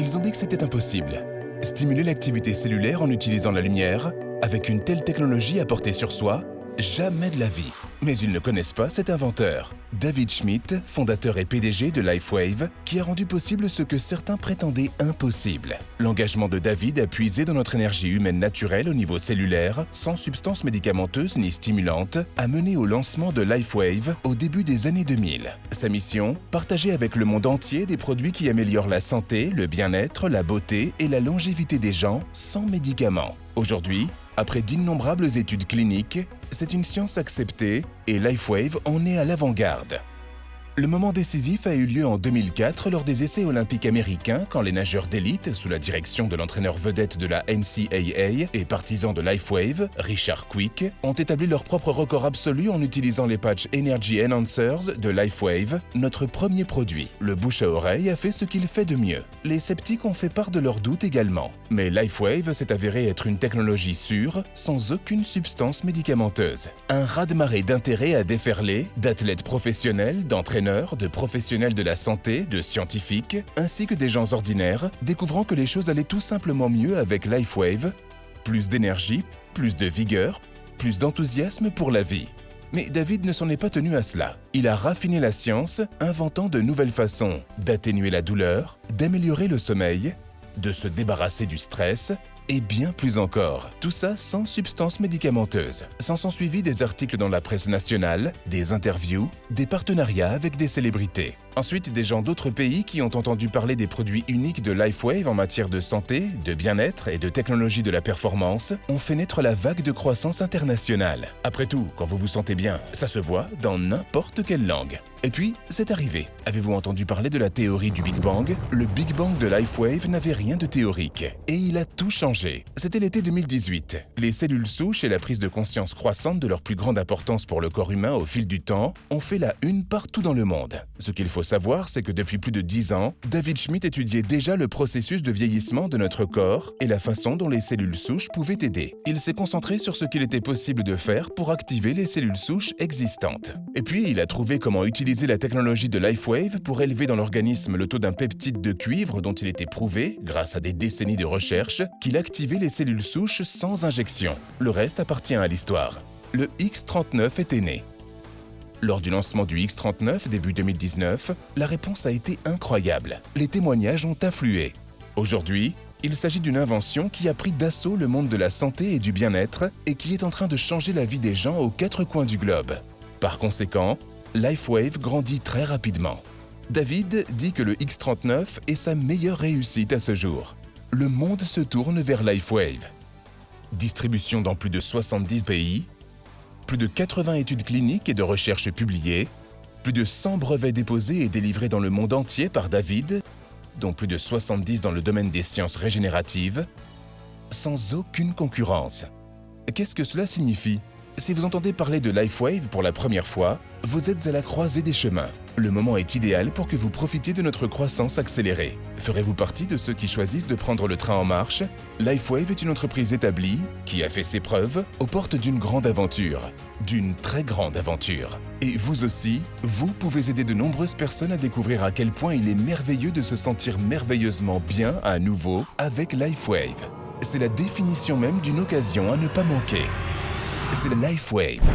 Ils ont dit que c'était impossible. Stimuler l'activité cellulaire en utilisant la lumière, avec une telle technologie à porter sur soi, Jamais de la vie. Mais ils ne connaissent pas cet inventeur. David Schmidt, fondateur et PDG de LifeWave, qui a rendu possible ce que certains prétendaient impossible. L'engagement de David a puisé dans notre énergie humaine naturelle au niveau cellulaire, sans substances médicamenteuses ni stimulantes, a mené au lancement de LifeWave au début des années 2000. Sa mission Partager avec le monde entier des produits qui améliorent la santé, le bien-être, la beauté et la longévité des gens sans médicaments. Aujourd'hui, après d'innombrables études cliniques, c'est une science acceptée et LifeWave en est à l'avant-garde. Le moment décisif a eu lieu en 2004 lors des essais olympiques américains quand les nageurs d'élite, sous la direction de l'entraîneur vedette de la NCAA et partisan de LifeWave, Richard Quick, ont établi leur propre record absolu en utilisant les patchs Energy Enhancers de LifeWave, notre premier produit. Le bouche à oreille a fait ce qu'il fait de mieux. Les sceptiques ont fait part de leurs doutes également. Mais LifeWave s'est avéré être une technologie sûre, sans aucune substance médicamenteuse. Un raz-de-marée d'intérêt a déferlé, d'athlètes professionnels, d'entraîneurs de professionnels de la santé, de scientifiques, ainsi que des gens ordinaires, découvrant que les choses allaient tout simplement mieux avec LifeWave, plus d'énergie, plus de vigueur, plus d'enthousiasme pour la vie. Mais David ne s'en est pas tenu à cela. Il a raffiné la science, inventant de nouvelles façons d'atténuer la douleur, d'améliorer le sommeil, de se débarrasser du stress, et bien plus encore. Tout ça sans substances médicamenteuses. S'en sont suivis des articles dans la presse nationale, des interviews, des partenariats avec des célébrités. Ensuite, des gens d'autres pays qui ont entendu parler des produits uniques de LifeWave en matière de santé, de bien-être et de technologie de la performance ont fait naître la vague de croissance internationale. Après tout, quand vous vous sentez bien, ça se voit dans n'importe quelle langue. Et puis, c'est arrivé. Avez-vous entendu parler de la théorie du Big Bang? Le Big Bang de LifeWave n'avait rien de théorique. Et il a tout changé. C'était l'été 2018. Les cellules souches et la prise de conscience croissante de leur plus grande importance pour le corps humain au fil du temps ont fait la une partout dans le monde. Ce qu'il faut savoir, c'est que depuis plus de 10 ans, David Schmidt étudiait déjà le processus de vieillissement de notre corps et la façon dont les cellules souches pouvaient aider. Il s'est concentré sur ce qu'il était possible de faire pour activer les cellules souches existantes. Et puis, il a trouvé comment utiliser la technologie de LifeWave pour élever dans l'organisme le taux d'un peptide de cuivre dont il était prouvé, grâce à des décennies de recherche, qu'il activait les cellules souches sans injection. Le reste appartient à l'histoire. Le X39 était né. Lors du lancement du X39 début 2019, la réponse a été incroyable. Les témoignages ont afflué. Aujourd'hui, il s'agit d'une invention qui a pris d'assaut le monde de la santé et du bien-être et qui est en train de changer la vie des gens aux quatre coins du globe. Par conséquent, LifeWave grandit très rapidement. David dit que le X39 est sa meilleure réussite à ce jour. Le monde se tourne vers LifeWave. Distribution dans plus de 70 pays, plus de 80 études cliniques et de recherches publiées, plus de 100 brevets déposés et délivrés dans le monde entier par David, dont plus de 70 dans le domaine des sciences régénératives, sans aucune concurrence. Qu'est-ce que cela signifie? Si vous entendez parler de LifeWave pour la première fois, vous êtes à la croisée des chemins. Le moment est idéal pour que vous profitiez de notre croissance accélérée. Ferez-vous partie de ceux qui choisissent de prendre le train en marche? LifeWave est une entreprise établie qui a fait ses preuves aux portes d'une grande aventure. D'une très grande aventure. Et vous aussi, vous pouvez aider de nombreuses personnes à découvrir à quel point il est merveilleux de se sentir merveilleusement bien à nouveau avec LifeWave. C'est la définition même d'une occasion à ne pas manquer. C'est LifeWave.